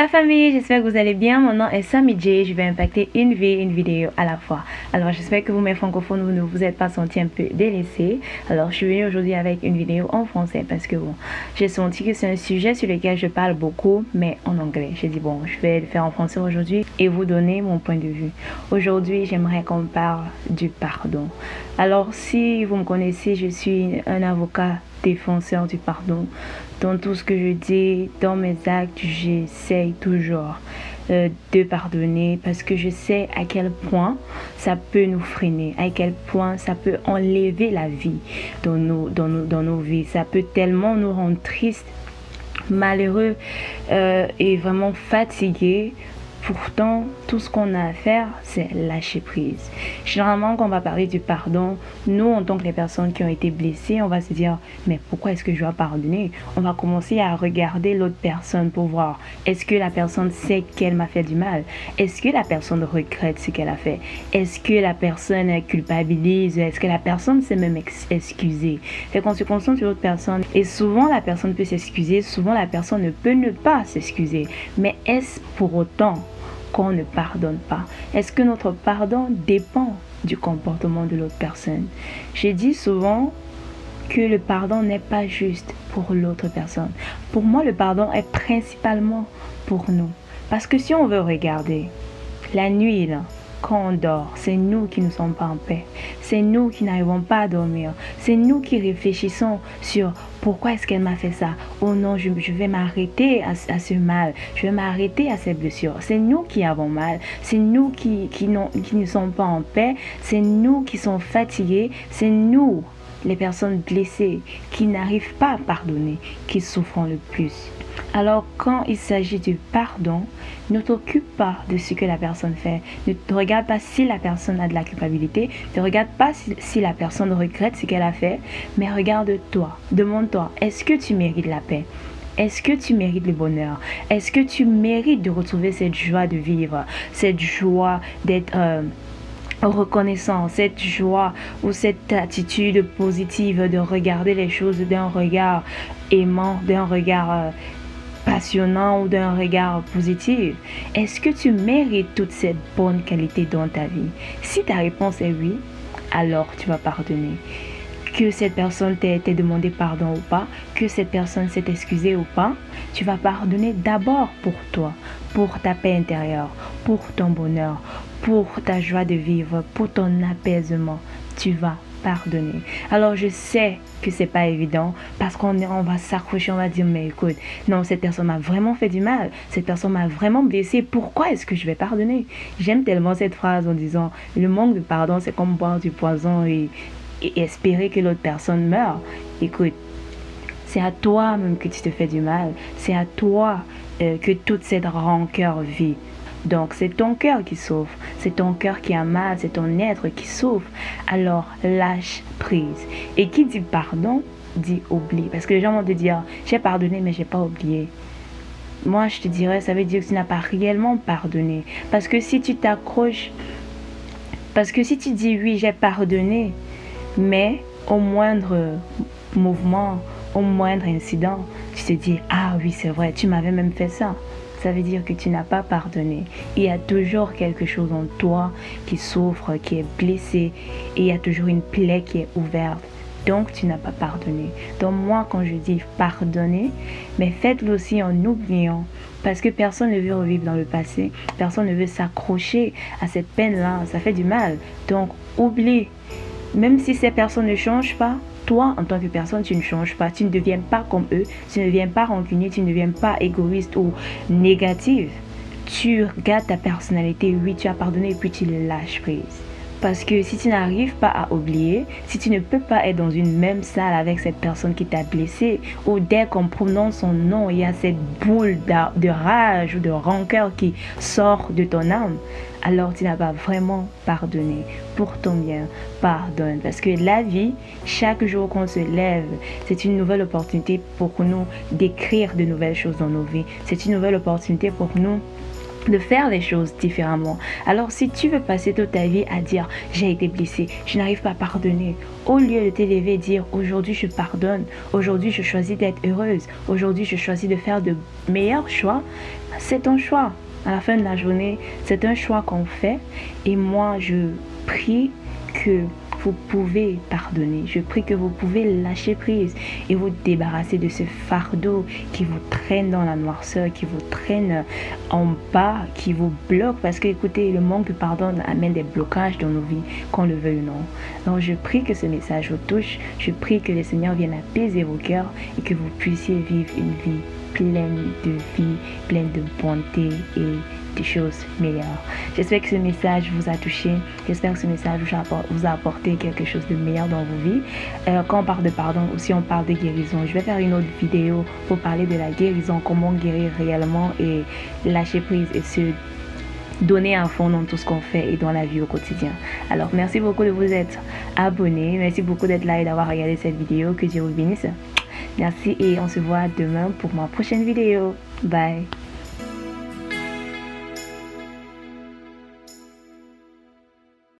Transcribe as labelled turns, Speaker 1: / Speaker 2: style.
Speaker 1: la famille, j'espère que vous allez bien. Mon nom est Sammy J. Je vais impacter une vie, une vidéo à la fois. Alors j'espère que vous, mes francophones, vous ne vous êtes pas senti un peu délaissés. Alors je suis venue aujourd'hui avec une vidéo en français parce que bon, j'ai senti que c'est un sujet sur lequel je parle beaucoup, mais en anglais. J'ai dit bon, je vais le faire en français aujourd'hui et vous donner mon point de vue. Aujourd'hui, j'aimerais qu'on parle du pardon. Alors si vous me connaissez, je suis un avocat défenseur du pardon. Dans tout ce que je dis, dans mes actes, j'essaye toujours euh, de pardonner parce que je sais à quel point ça peut nous freiner, à quel point ça peut enlever la vie dans nos, dans nos, vies. Ça peut tellement nous rendre tristes, malheureux euh, et vraiment fatigués Pourtant, tout ce qu'on a à faire, c'est lâcher prise. Généralement, quand on va parler du pardon, nous, en tant que les personnes qui ont été blessées, on va se dire, mais pourquoi est-ce que je dois pardonner? On va commencer à regarder l'autre personne pour voir, est-ce que la personne sait qu'elle m'a fait du mal? Est-ce que la personne regrette ce qu'elle a fait? Est-ce que la personne culpabilise? Est-ce que la personne s'est même excuser Fait qu'on se concentre sur l'autre personne. Et souvent, la personne peut s'excuser, souvent la personne ne peut ne pas s'excuser. Mais est-ce pour autant qu'on ne pardonne pas Est-ce que notre pardon dépend du comportement de l'autre personne? J'ai dit souvent que le pardon n'est pas juste pour l'autre personne. Pour moi, le pardon est principalement pour nous. Parce que si on veut regarder, la nuit, là, quand on dort, c'est nous qui ne sommes pas en paix. C'est nous qui n'arrivons pas à dormir. C'est nous qui réfléchissons sur pourquoi est-ce qu'elle m'a fait ça. Oh non, je, vais m'arrêter à, ce mal. Je vais m'arrêter à ces blessures. C'est nous qui avons mal. C'est nous qui, qui, qui ne sommes pas en paix. C'est nous qui sommes fatigués. C'est nous, les personnes blessées, qui n'arrivent pas à pardonner, qui souffrent le plus. Alors quand il s'agit du pardon, ne t'occupe pas de ce que la personne fait. Ne regarde pas si la personne a de la culpabilité. Ne regarde pas si, la personne regrette ce qu'elle a fait. Mais regarde-toi. Demande-toi, est-ce que tu mérites la paix? Est-ce que tu mérites le bonheur? Est-ce que tu mérites de retrouver cette joie de vivre? Cette joie d'être... Euh, reconnaissant, cette joie ou cette attitude positive de regarder les choses d'un regard aimant, d'un regard euh, passionnant ou d'un regard positif Est-ce que tu mérites toute cette bonne qualité dans ta vie? Si ta réponse est oui, alors tu vas pardonner. Que cette personne t'ait demandé pardon ou pas, que cette personne s'est excusée ou pas, tu vas pardonner d'abord pour toi, pour ta paix intérieure, pour ton bonheur, pour ta joie de vivre, pour ton apaisement. Tu vas pardonner. Alors je sais que c'est pas évident parce qu'on on va s'accrocher, on va dire mais écoute, non, cette personne m'a vraiment fait du mal, cette personne m'a vraiment blessé, pourquoi est-ce que je vais pardonner? J'aime tellement cette phrase en disant le manque de pardon, c'est comme boire du poison et, espérer que l'autre personne meure. Écoute, c'est à toi même que tu te fais du mal, c'est à toi euh, que toute cette rancœur vit. Donc c'est ton cœur qui souffre, c'est ton cœur qui a mal, c'est ton être qui souffre. Alors lâche prise. Et qui dit pardon, dit oublie. Parce que les gens vont te dire, j'ai pardonné mais j'ai pas oublié. Moi je te dirais, ça veut dire que tu n'as pas réellement pardonné. Parce que si tu t'accroches, parce que si tu dis oui j'ai pardonné, mais au moindre mouvement, au moindre incident, tu te dis, ah oui c'est vrai, tu m'avais même fait ça ça veut dire que tu n'as pas pardonné. Il y a toujours quelque chose en toi qui souffre, qui est blessé, et il y a toujours une plaie qui est ouverte. Donc tu n'as pas pardonné. Donc moi quand je dis pardonner, mais faites-le aussi en oubliant. Parce que personne ne veut revivre dans le passé. Personne ne veut s'accrocher à cette peine-là. Ça fait du mal. Donc oublie. Même si ces personnes ne changent pas, toi, en tant que personne, tu ne changes pas. Tu ne deviens pas comme eux. Tu ne deviens pas rancunier. Tu ne deviens pas égoïste ou négative. Tu gardes ta personnalité. Oui, tu as pardonné et puis tu lâches prise. Parce que si tu n'arrives pas à oublier, si tu ne peux pas être dans une même salle avec cette personne qui t'a blessé, ou dès qu'on prononce son nom, il y a cette boule de rage ou de rancœur qui sort de ton âme, alors tu n'as pas vraiment pardonné. Pour ton bien, pardonne. Parce que la vie, chaque jour qu'on se lève, c'est une nouvelle opportunité pour nous d'écrire de nouvelles choses dans nos vies. C'est une nouvelle opportunité pour nous de faire les choses différemment. Alors si tu veux passer toute ta vie à dire j'ai été blessé, je n'arrive pas à pardonner, au lieu de t'élever et dire aujourd'hui je pardonne, aujourd'hui je choisis d'être heureuse, aujourd'hui je choisis de faire de meilleurs choix, c'est ton choix. À la fin de la journée, c'est un choix qu'on fait et moi je prie que vous pouvez pardonner. Je prie que vous pouvez lâcher prise et vous débarrasser de ce fardeau qui vous traîne dans la noirceur, qui vous traîne en bas, qui vous bloque. Parce que écoutez, le manque de pardon amène des blocages dans nos vies, qu'on le veuille ou non. Donc je prie que ce message vous touche. Je prie que le Seigneur vienne apaiser vos cœurs et que vous puissiez vivre une vie pleine de vie, pleine de bonté et des choses meilleures. J'espère que ce message vous a touché. J'espère que ce message vous a apporté quelque chose de meilleur dans vos vies. Euh, quand on parle de pardon, aussi on parle de guérison. Je vais faire une autre vidéo pour parler de la guérison, comment guérir réellement et lâcher prise et se donner un fond dans tout ce qu'on fait et dans la vie au quotidien. Alors, merci beaucoup de vous être abonné. Merci beaucoup d'être là et d'avoir regardé cette vidéo. Que Dieu vous bénisse. Merci et on se voit demain pour ma prochaine vidéo. Bye.